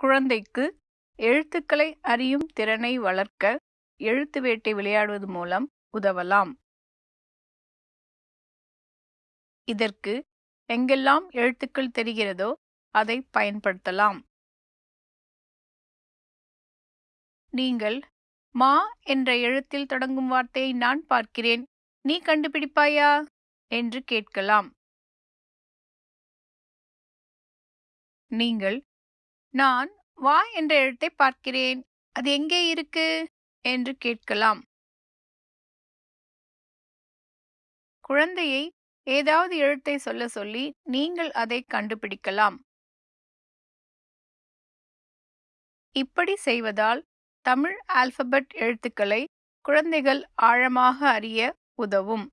குழந்தைக்கு எழுத்துக்களை அறியும் திறனை வளர்க்க எழுத்து வேட்டை விளையாடுவது மூலம் உதவலாம். இதற்கு எங்கெல்லாம் எழுத்துக்கள் தெரிகிறதோ அதை பயன்படுத்தலாம். நீங்கள் மா என்ற எழுத்தில் தொடங்கும் வார்த்தையை நான் பார்க்கிறேன். நீ கண்டுபிடிப்பாயா? என்று கேட்கலாம். நீங்கள் நான் வா என்ற எழுத்தை பார்க்கிறேன். அது எங்கே இருக்கு? என்று கேட்கலாம். குழந்தையை ஏதாவது எழுத்தை சொல்ல சொல்லி நீங்கள் அதை கண்டுபிடிக்கலாம். இப்படி செய்வதால் தமிழ் ஆல்பபெட் எழுத்துக்களை குழந்தைகள் ஆழமாக அறிய உதவும்.